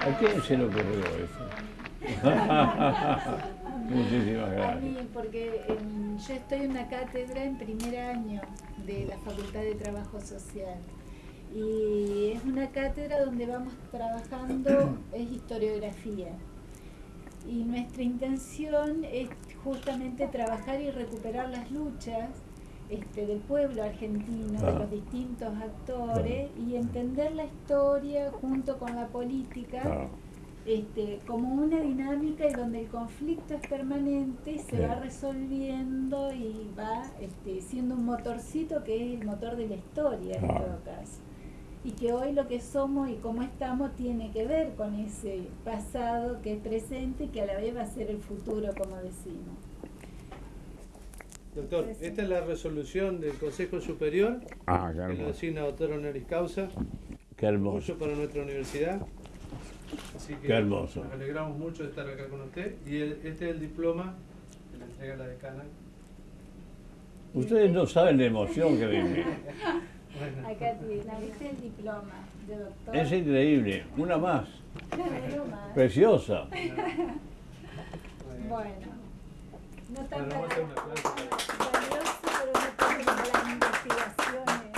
¿A quién se le ocurrió eso? Muchísimas A gracias. mí, porque em, yo estoy en una cátedra en primer año de la Facultad de Trabajo Social. Y es una cátedra donde vamos trabajando, es historiografía. Y nuestra intención es justamente trabajar y recuperar las luchas este, del pueblo argentino, de los distintos actores, y entender la historia junto con la política este, como una dinámica y donde el conflicto es permanente y se va resolviendo y va este, siendo un motorcito que es el motor de la historia en todo caso. Y que hoy lo que somos y cómo estamos tiene que ver con ese pasado que es presente y que a la vez va a ser el futuro, como decimos. Doctor, esta es la resolución del Consejo Superior Ah, qué que lo designa doctor honoris causa, Qué hermoso. mucho para nuestra universidad. Así que Qué hermoso. nos alegramos mucho de estar acá con usted. Y el- este es el diploma que le entrega la decana. Ustedes no saben la emoción que viví. Bueno, Acá tiene, ¿viste el diploma de doctor? Es increíble. Una más. Preciosa. Bueno, no tan Bueno, vamos a hacer un aplauso para- valioso, pero no tanto como las investigaciones.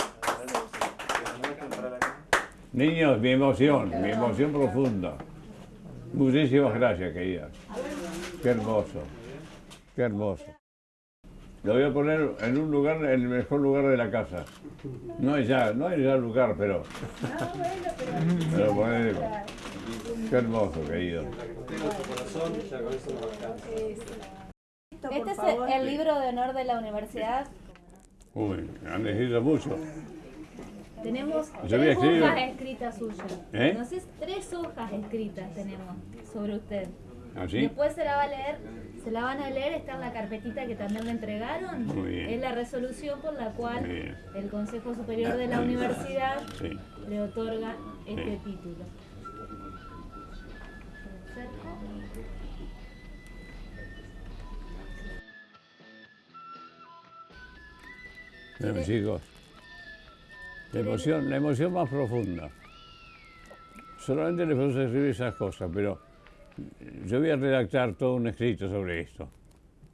Niños, mi emoción, mi emoción profunda. Muchísimas gracias, querida. Qué hermoso. Qué hermoso. Lo voy a poner en un lugar, en el mejor lugar de la casa. No es ya, no es ya lugar, pero No, bueno, pero... me lo poner. Qué hermoso, querido. Este es el, libro de honor de la universidad. Uy, han escrito mucho. Tenemos Yo tres hojas escritas suyas. ¿Eh? Entonces, tres hojas escritas tenemos sobre usted. ¿Así? Después se la va a leer, se la van a leer, está en la carpetita que también le entregaron. Muy bien. Es la resolución por la cual el Consejo Superior de la Universidad Sí. le otorga este Sí. título. Bueno, chicos, la emoción, la emoción más profunda. Solamente les puedo escribir esas cosas, pero yo voy a redactar todo un escrito sobre esto.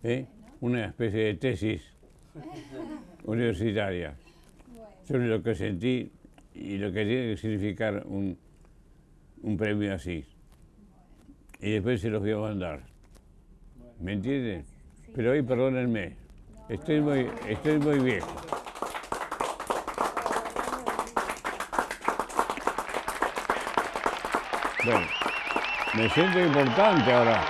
¿eh? Una especie de tesis universitaria sobre lo que sentí y lo que tiene que significar un, un premio así. Y después se los voy a mandar. ¿Me entienden? Pero hoy perdónenme, estoy muy, estoy muy viejo. Me siento importante ahora.